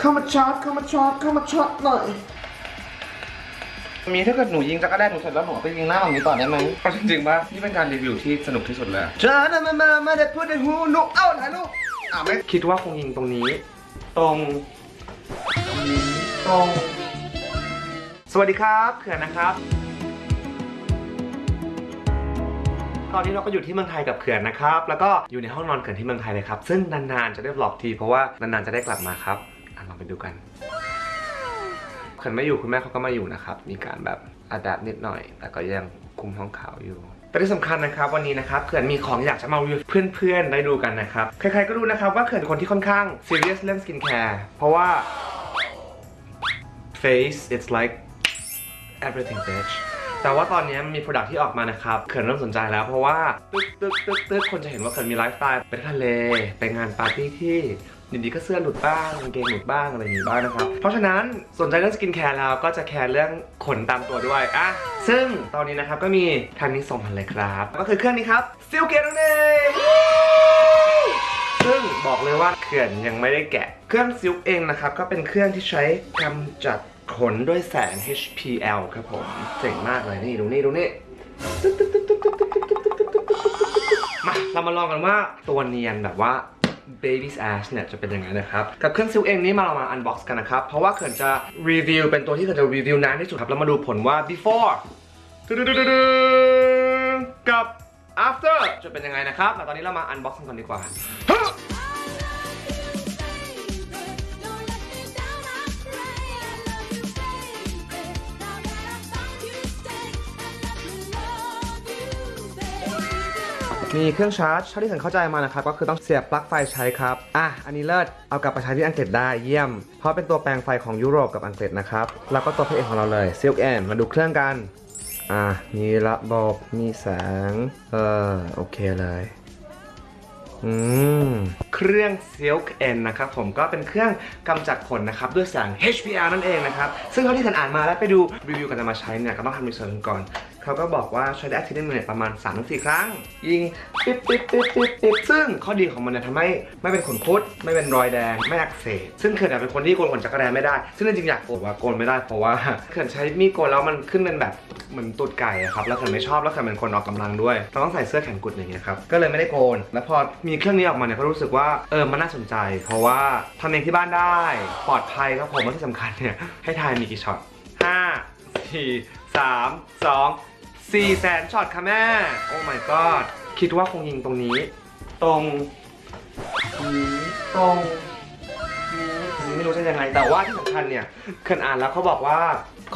เข้ามาช็อตเข้ามาช็อตเข้ามาช็อตหน่อย มีถ้าเกิดหนูยิงจักรแรกหนูเสร็จแล้วหนูเอาไปยิงหน้าแบบนี้ต่อได้ไหมเอาจริงๆป่ะนี่เป็นการรีวิวที่สนุกที่สุดเลยเจ้านะมามามาเด็ดพูดในหูหนูเอ้าถ่ายรูปอ่าไม่คิดว่าคงยิงตรงนี้ ตรงตรงนี้ตรง สวัสดีครับเขื่อนนะครับ ตอนนี้เราก็อยู่ที่เมืองไทยกับเขื่อนนะครับ แล้วก็อยู่ในห้องนอนเขื่อนที่เมืองไทยเลยครับ ซึ่งนานๆจะได้บล็อกทีเพราะว่านานๆจะได้กลับมาครับอะลอง ไปดูกันเขื่อนไม่อยู่คุณแม่เขาก็มาอยู่นะครับ มีการแบบอัดแอปนิดหน่อย แต่ก็ยังคุมโทนขาวอยู่ แต่ที่สำคัญนะครับวันนี้นะครับเขื่อนมีของอยากจะมารีวิวเพื่อนๆได้ดูกันนะครับ ใครๆก็รู้นะครับว่าเขื่อนเป็นคนที่ค่อนข้างซีเรียสเรื่องสกินแคร์เพราะว่า face it's like everything bitch แต่ว่าตอนนี้มี Product ที่ออกมานะครับเขื่อนเริ่มสนใจแล้วเพราะว่าตึ๊กตึ๊กตึ๊กตึ๊กคนจะเห็นว่าเขื่อนมีไลฟ์สไตล์ไปทะเลไปงานปาร์ตี้ที่ดีๆก็เสื้อหลุดบ้างกางเกงหลุดบ้างอะไรอย่างนี้บ้างนะครับ เพราะฉะนั้นสนใจเรื่องสกินแคร์แล้วก็จะแคร์เรื่องขนตามตัวด้วยอะซึ่งตอนนี้นะครับก็มีทางนี้ส่งมาเลยครับ ก็คือเครื่องนี้ครับ Silk'n นั่นเองซึ่งบอกเลยว่าเขื่อนยังไม่ได้แกะ เครื่อง Silk'n เองนะครับก็เป็นเครื่องที่ใช้กำจัด ขนด้วยแสง HPL ครับผม เจ๋งมากเลยนี่ ดูนี่ ดูนี่มาเรามาลองกันว่าตัวเนียนแบบว่า Baby's Ash เนี่ยจะเป็นยังไงนะครับ กับเครื่องซิลเองนี้มาเรามา unbox กันนะครับ เพราะว่าเขื่อนจะรีวิวเป็นตัวที่เขื่อนจะรีวิวนานที่สุดครับ แล้วมาดูผลว่า before กับ after จะเป็นยังไงนะครับแต่ตอนนี้เรามา unbox กันก่อนดีกว่า มีเครื่องชาร์จเท่าที่ฉันเข้าใจมานะครับก็คือต้องเสียบปลั๊กไฟใช้ครับอะอันนี้เลิศเอากลับไปใช้ที่อังกฤษได้เยี่ยม เพราะเป็นตัวแปลงไฟของยุโรปกับอังกฤษนะครับแล้วก็ตัวพระเอกของเราเลย Silk N มาดูเครื่องกันอะมีระบบมีแสงเออโอเคเลยอืมเครื่อง Silk N นะครับผมก็เป็นเครื่องกำจัดขนนะครับด้วยแสง HPR นั่นเองนะครับ ซึ่งเท่าที่ฉันอ่านมาแล้วไปดูรีวิวกันจะมาใช้เนี่ยก็ต้องทำรีเสิร์ชก่อน เขาก็บอกว่าใช้ได้อาทิตย์นึงเนี่ยประมาณ3-4ครั้ง ยิงปิ๊บปิ๊บปิ๊บปิ๊บปิ๊บซึ่งข้อดีของมันเนี่ยทำให้ไม่เป็นขนคุด ไม่เป็นรอยแดง ไม่อักเสบซึ่งเขื่อนเป็นคนที่โกนขนจักรแรไม่ได้ ซึ่งจริงๆอยากโกนว่าโกนไม่ได้เพราะว่าเขื่อนใช้มีดโกนแล้วมันขึ้นเป็นแบบเหมือนตูดไก่ครับแล้วเขื่อนไม่ชอบแล้วเขื่อนเป็นคนออกกำลังด้วยเราต้องใส่เสื้อแขนกุดอย่างเงี้ยครับก็เลยไม่ได้โกน แล้วพอมีเครื่องนี้ออกมาเนี่ยก็รู้สึกว่าเออมันน่าสนใจ เพราะว่าทำเองที่บ้านได้ปลอดภัยครับผมและที่สำคัญเนี่ยให้ทายมีกี่ช็อตห้า สี่สามสองสี่แสนช็อตค่ะแม่ โอ้ my god คิดว่าคงยิงตรงนี้ ตรงนี้ตรงนี้ไม่รู้จะยังไง แต่ว่าที่สำคัญเนี่ยเคนอ่านแล้วเขาบอกว่า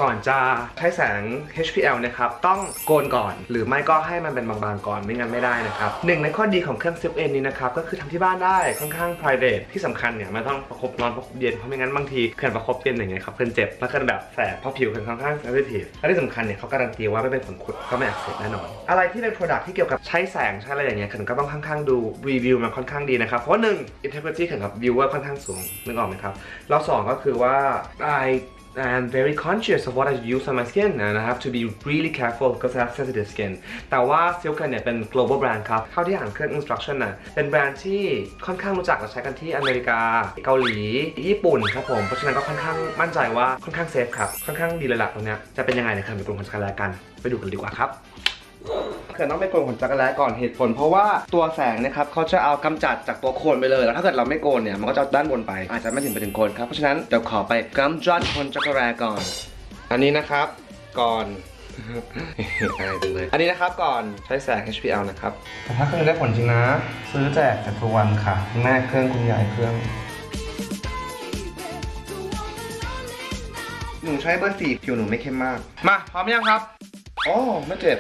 ก่อนจะใช้แสง HPL นะครับ ต้องโกนก่อน หรือไม่ก็ให้มันเป็นบางๆก่อนไม่งั้นไม่ได้นะครับหนึ่งในข้อดีของเครื่อง Zip N นี้นะครับ ก็คือทำที่บ้านได้ค่อนข้าง private ที่สำคัญเนี่ยไม่ต้องประคบร้อนประคบเย็นเพราะไม่งั้นบางทีเขื่อนประคบเย็นอย่างเงี้ยครับเขื่อนเจ็บแล้วเขื่อนแบบแสบเพราะผิวเขื่อนค่อนข้าง sensitive และที่สำคัญเนี่ยเขาการันตีว่าไม่เป็นผลขุดก็ไม่อักเสบแน่นอน อะไรที่เป็น product ที่เกี่ยวกับใช้แสงใช้อะไรอย่างเงี้ยเขื่อนก็ต้องค่อนข้างดูรีวิวมันค่อนข้างดีนะครับเพราะหนึ่ง integrity เขื่อนกับ viewer ค่อนข้างสูงนึกออกไหมครับแล้วสองก็คือว่า I I'm very conscious of what I use on my skin and I have to be really careful because I have sensitive skin แต่ว่า Silken เนี่ยเป็น global brand ครับ เท่าที่อ่านเครื่อง instruction น่ะเป็นแบรนด์ที่ค่อนข้างรู้จักและใช้กันที่อเมริกา เกาหลี ญี่ปุ่นครับผม เพราะฉะนั้นก็ค่อนข้างมั่นใจว่าค่อนข้างเซฟครับ ค่อนข้างดีเลยล่ะตรงเนี้ยจะเป็นยังไงในการไปกลุ่มคนจักรแลกันไปดูกันดีกว่าครับ เขื่อนต้องไปโกนขนจักรแร้ก่อนเหตุผล เพราะว่าตัวแสงเนะครับเขาจะเอากำจัดจากตัวโคนไปเลย แล้วถ้าเกิดเราไม่โกนเนี่ยมันก็จะด้านบนไป อาจจะไม่ถึงไปถึงโคนครับ เพราะฉะนั้นเดี๋ยวขอไปกำจัดขนจักรแร้ก่อน อันนี้นะครับก่อนอายจังเลย อันนี้นะครับก่อนใช้แสง HPL นะครับ แต่ถ้าเครื่องได้ผลจริงนะ ซื้อแจกแต่ทุกวันค่ะคุณแม่เครื่องคุณยายเครื่องหนูใช้เบอร์สี่ผิวหนูไม่เข้มมาก มาพร้อมยังครับ โอ้ไม่เจ็บ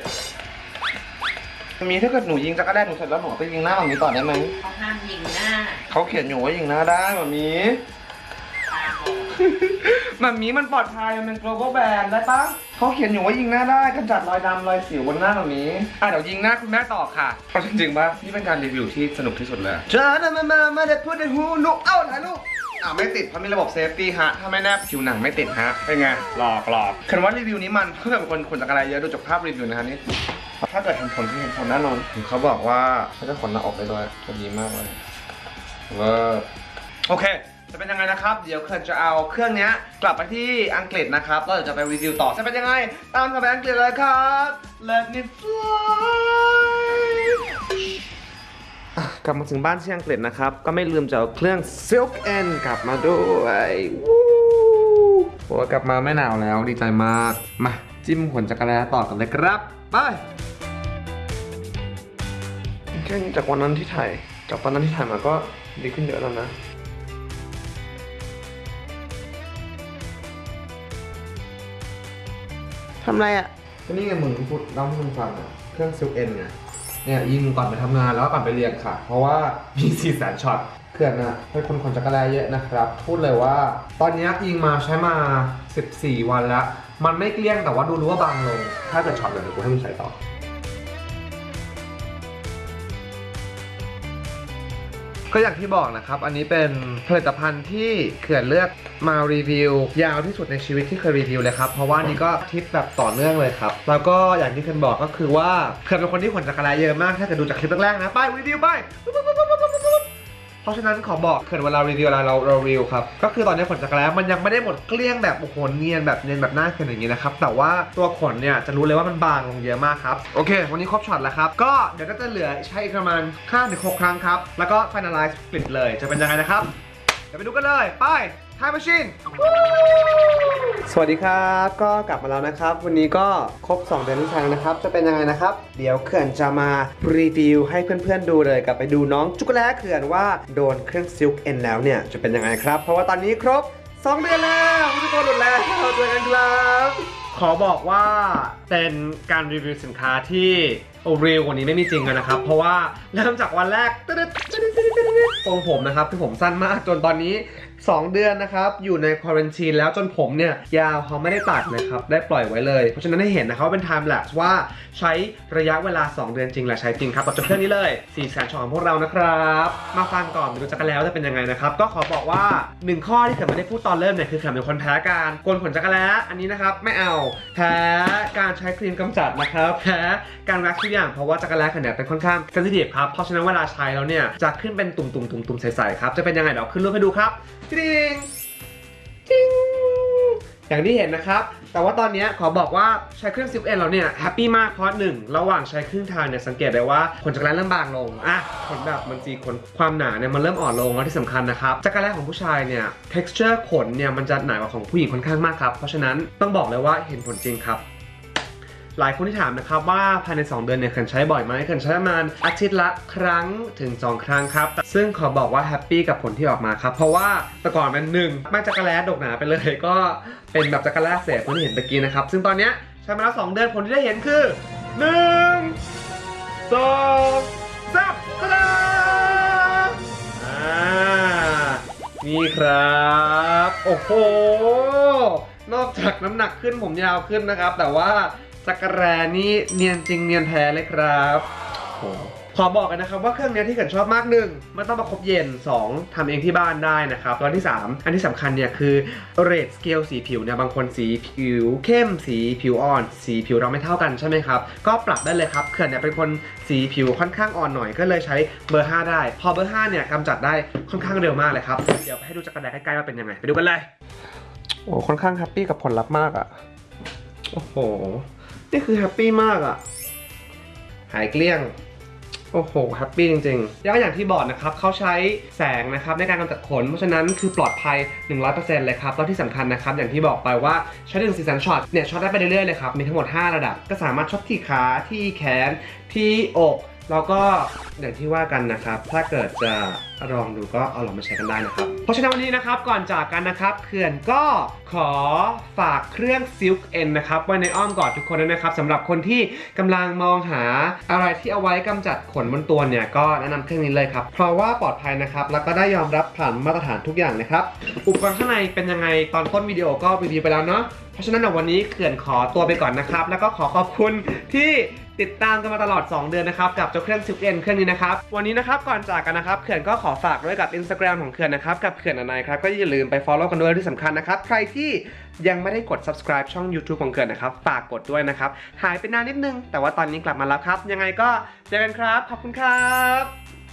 มีถ้าเกิดหนูยิงจั๊กแร้หนูเสร็จแล้วหนูเอาไปยิงหน้าแบบนี้ต่อได้ไหมเขาห้ามยิงหน้าเขาเขียนอยู่ว่ายิงหน้าได้แบบนี้ตาบอดแบบนี้มันปลอดภัยมันเป็น global brand ได้ปะเขาเขียนอยู่ว่ายิงหน้าได้กำจัดรอยดำรอยสิวบนหน้าแบบนี้อะเดี๋ยวยิงหน้าคุณแม่ต่อค่ะเอาจริงๆปะนี่เป็นการรีวิวที่สนุกที่สุดเลยเจ้านะมามามาเด็ดพูดในหูหนูเอ้าถ่ายรูปอ่าไม่ติดเพราะมีระบบ safety ฮะ ถ้าไม่แนบผิวหนังไม่ติดฮะเป็นไงหลอกหลอกคันว่ารีวิวนี้มันเพื่อเป็นคนขนจักรอะไรเยอะดูจากภาพรีวิวนะฮะนี่ ถ้าเกิดเห็นผลที่เห็นผลแน่นอนเขาบอกว่าเขาจะขนหน้าอกได้ด้วยจะดีมากเลยเวอร์โอเค จะเป็นยังไงนะครับ เดี๋ยวเขินจะเอาเครื่องเนี้ยกลับไปที่อังกฤษนะครับแล้วเดี๋ยวจะไปรีวิวต่อ จะเป็นยังไง ตามกันไปอังกฤษเลยครับ Let me fly อะกลับมาถึงบ้านที่อังกฤษนะครับ ก็ไม่ลืมจะเอาเครื่อง Silk N กลับมาด้วยวู้โอ้ยกลับมาไม่หนาวแล้วดีใจมาก มาจิ้มขนจักรแลต่อกันเลยครับ ไปแค่จากวันนั้นที่ถ่ายจากวันนั้นที่ถ่ายมาก็ดีขึ้นเยอะแล้วนะทำไรอะก็นี่ไงมึงพูดเล่าให้มึงฟังอะ เครื่องซิลเอ็นไงเนี่ยยิงก่อนไปทำงานแล้วก็ก่อนไปเรียนค่ะ เพราะว่ามีสี่แสนช็อตเขื่อนอะเป็นคนขนจักรแลเยอะนะครับ พูดเลยว่า ตอนเนี้ยยิงมาใช้มา 14 วันแล้ว มันไม่เกลี้ยงแต่ว่าดูรู้ว่าบางลง ถ้าเกิดช็อตเดี๋ยวกูให้มึงใส่ต่อก็อย่างที่บอกนะครับ อันนี้เป็นผลิตภัณฑ์ที่เขื่อนเลือกมารีวิว ยาวที่สุดในชีวิตที่เคยรีวิวเลยครับ เพราะว่านี่ก็ทริปแบบต่อเนื่องเลยครับ แล้วก็อย่างที่เขื่อนบอกก็คือว่าเขื่อนเป็นคนที่ขนจักรยานเยอะมาก ถ้าเกิดดูจากคลิปแรกๆนะ ไปรีวิวไป เพราะฉะนั้นขอบอกเขื่อนเวลารีวิวอะไรเราเรารีวิวครับ ก็คือตอนนี้ขนจักรยานมันยังไม่ได้หมดเกลี้ยงแบบโอ้โหเนียนแบบเนียนแบบหน้าเขื่อนอย่างนี้นะครับ แต่ว่าตัวขนเนี่ยจะรู้เลยว่ามันบางลงเยอะมากครับ โอเค วันนี้ครบช็อตแล้วครับ ก็เดี๋ยวก็จะเหลือใช้อีกประมาณ5ถึง6ครั้งครับ แล้วก็ finalize ปิดเลย จะเป็นยังไงนะครับ เดี๋ยวไปดูกันเลย ไป Time Machine สวัสดีครับ ก็กลับมาแล้วนะครับ วันนี้ก็ครบ 2 เดือนที่ทางนะครับ จะเป็นยังไงนะครับ เดี๋ยวเขื่อนจะมารีวิวให้เพื่อนๆดูเลยกลับไปดูน้องจุกแล้เขื่อนว่าโดนเครื่องซิลค์เอ็นแล้วเนี่ยจะเป็นยังไงครับ เพราะว่าตอนนี้ครบ 2 เดือนแล้วทุกคนหมดแล้วเจอกันครับขอบอกว่าเป็นการรีวิวสินค้าที่โอเรียลกว่านี้ไม่มีจริงกันนะครับ เพราะว่าเริ่มจากวันแรกตรงผมนะครับที่ผมสั้นมากจนตอนนี้ 2 เดือนนะครับ อยู่ในควอรันทีนแล้วจนผมเนี่ย ยาวเขาไม่ได้ตัดนะครับ ได้ปล่อยไว้เลย เพราะฉะนั้นให้เห็นนะครับว่าเป็น time lapse ว่าใช้ระยะเวลา 2 เดือนจริงและใช้จริงครับกับเจ้าเครื่องนี้เลย4แสนช่องของพวกเรานะครับ มาฟังก่อนไปดูจักรแล้วจะเป็นยังไงนะครับ ก็ขอบอกว่า 1 ข้อที่เขินไม่ได้พูดตอนเริ่มเนี่ยคือเขินเป็นคนแพ้การโกนขนจักรแล้อันนี้นะครับไม่เอาแพ้การใช้ครีมกำจัดนะครับแพ้การแว็กซ์ทุกอย่างเพราะว่าจักรแล้เขินเนี่ยเป็นค่อนข้างเซนซิทีฟครับเพราะฉะนั้นเวลาใช้แล้วเนี่ยจะขึ้นเป็นตุ่มๆตนุ่มๆใสๆครับจะเป็นยังไงเดี๋ยวขึ้นรูปให้ดูครับจริงจริงอย่างที่เห็นนะครับ แต่ว่าตอนนี้ขอบอกว่าใช้เครื่อง Silk'n เราเนี่ยแฮปปี้มากเพราะหนึ่งระหว่างใช้ครึ่งทางเนี่ยสังเกตได้ว่าขนจั๊กแร้เริ่มบางลงอะขนแบบมันจีขนความหนาเนี่ยมันเริ่มอ่อนลงแล้วที่สำคัญนะครับจั๊กแร้ของผู้ชายเนี่ย texture ขนเนี่ยมันจะหนากว่าของผู้หญิงค่อนข้างมากครับ เพราะฉะนั้นต้องบอกเลยว่าเห็นผลจริงครับ หลายคนที่ถามนะครับว่าภายใน 2 เดือนเนี่ยเขื่อนใช้บ่อยไหมเขื่อนใช้ประมาณอาทิตย์ละครั้งถึง 2 ครั้งครับ ซึ่งขอบอกว่าแฮปปี้กับผลที่ออกมาครับ เพราะว่าแต่ก่อนมันหนึ่งมันจักรแล้ดกหนาไปเลย ก็เป็นแบบจักรแล้เศษที่เห็นตะกี้นะครับ ซึ่งตอนเนี้ยใช้มาแล้ว2เดือนผลที่ได้เห็นคือ 1 2 3ตะดาอ่านี่ครับ โอ้โหนอกจากน้ำหนักขึ้นผมยาวขึ้นนะครับ แต่ว่า จั๊กแร้นี่เนียนจริงเนียนแท้เลยครับโอ้โหขอบอกกันนะครับว่าเครื่องเนี้ยที่เขื่อนชอบมากหนึ่งไม่ต้องประคบเย็น 2ทำเองที่บ้านได้นะครับแล้วที่ 3 อันที่สำคัญเนี่ยคือ rate scale สีผิวเนี่ยบางคนสีผิวเข้มสีผิวอ่อน สีผิวเราไม่เท่ากันใช่ไหมครับ ก็ปรับได้เลยครับเขื่อนเนี่ยเป็นคนสีผิวค่อนข้างอ่อนหน่อย ก็เลยใช้เบอร์ 5 ได้ พอเบอร์ 5 เนี่ยกำจัดได้ค่อนข้างเร็วมากเลยครับเดี๋ยวไปให้ดูจั๊กแร้ใกล้ๆว่าเป็นยังไงไปดูกันเลยโอ้ค่อนข้างแฮปปี้กับผลลัพธ์มากอะ่ะโอ้โห นี่คือแฮปปี้มากอะ่ะหายเกลี้ยง โอ้โหแฮปปี้จริงๆ แล้วก็อย่างที่บอกนะครับเขาใช้แสงนะครับในการกำจัดขน เพราะฉะนั้นคือปลอดภัย 100%เลยครับ แล้วที่สำคัญนะครับ อย่างที่บอกไปว่าใช้ถึงสี่แสนช็อตเนี่ยช็อตได้ไปเรื่อยๆเลยครับ มีทั้งหมด 5 ระดับ ก็สามารถช็อตที่ขาที่แขนที่อก แล้วก็อย่างที่ว่ากันนะครับ ถ้าเกิดจะลองดูก็เอาลองมาใช้กันได้นะครับ เพราะฉะนั้นวันนี้นะครับก่อนจากกันนะครับเขื่อนก็ขอฝากเครื่อง Silk N นะครับไว้ในอ้อมกอดทุกคนด้วยนะครับสำหรับคนที่กำลังมองหาอะไรที่เอาไว้กำจัดขนบนตัวเนี่ยก็แนะนำเครื่องนี้เลยครับ เพราะว่าปลอดภัยนะครับ แล้วก็ได้ยอมรับผ่านมาตรฐานทุกอย่างนะครับ อุปกรณ์ข้างในเป็นยังไงตอนต้นวิดีโอก็รีวิวไปแล้วเนาะเพราะฉะนั้นในวันนี้เขื่อนขอตัวไปก่อนนะครับ แล้วก็ขอขอบคุณที่ ติดตามกันมาตลอด 2 เดือนนะครับ กับเจ้าเครื่องซิลเอ็นเครื่องนี้นะครับ วันนี้นะครับ ก่อนจากกันนะครับ เขื่อนก็ขอฝากด้วยกับ Instagram ของเขื่อนนะครับ กับเขื่อนอนายครับ ก็อย่าลืมไป follow กันด้วยที่สำคัญนะครับ ใครที่ยังไม่ได้กด subscribe ช่อง YouTube ของเขื่อนนะครับ ฝากกดด้วยนะครับ หายไปนานนิดนึง แต่ว่าตอนนี้กลับมาแล้วครับ ยังไงก็เจอกันครับ ขอบคุณครับ